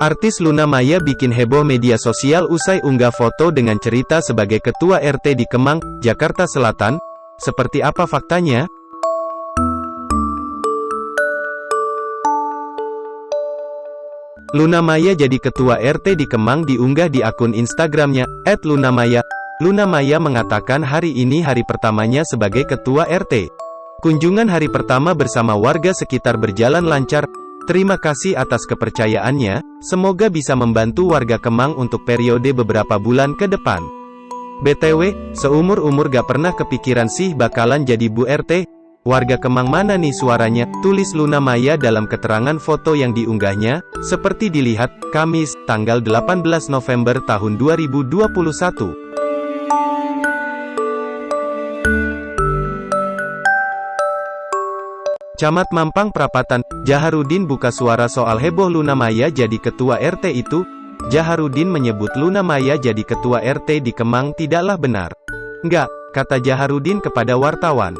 Artis Luna Maya bikin heboh media sosial usai unggah foto dengan cerita sebagai ketua RT di Kemang, Jakarta Selatan. Seperti apa faktanya? Luna Maya jadi ketua RT di Kemang diunggah di akun Instagramnya, @lunamaya. Luna Maya mengatakan hari ini hari pertamanya sebagai ketua RT. Kunjungan hari pertama bersama warga sekitar berjalan lancar, Terima kasih atas kepercayaannya, semoga bisa membantu warga Kemang untuk periode beberapa bulan ke depan. BTW, seumur-umur gak pernah kepikiran sih bakalan jadi Bu RT? Warga Kemang mana nih suaranya? Tulis Luna Maya dalam keterangan foto yang diunggahnya, seperti dilihat, Kamis, tanggal 18 November tahun 2021. Camat Mampang Prapatan, Jaharudin buka suara soal heboh Luna Maya jadi ketua RT itu. Jaharudin menyebut Luna Maya jadi ketua RT di Kemang tidaklah benar. Enggak, kata Jaharudin kepada wartawan.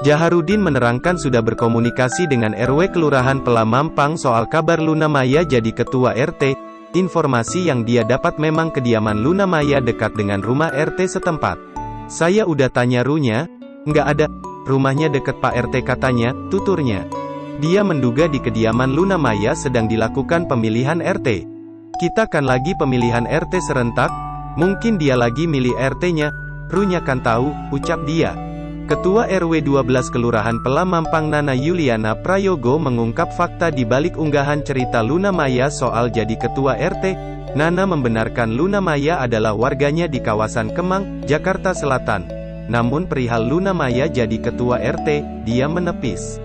Jaharudin menerangkan sudah berkomunikasi dengan RW Kelurahan Pelamampang soal kabar Luna Maya jadi ketua RT. Informasi yang dia dapat memang kediaman Luna Maya dekat dengan rumah RT setempat. Saya udah tanya runya, nggak ada, Rumahnya dekat Pak RT katanya, tuturnya. Dia menduga di kediaman Luna Maya sedang dilakukan pemilihan RT. Kita kan lagi pemilihan RT serentak, mungkin dia lagi milih RT-nya, Runya kan tahu, ucap dia. Ketua RW 12 Kelurahan Pelamampang Nana Yuliana Prayogo mengungkap fakta di balik unggahan cerita Luna Maya soal jadi ketua RT. Nana membenarkan Luna Maya adalah warganya di kawasan Kemang, Jakarta Selatan. Namun perihal Luna Maya jadi ketua RT, dia menepis.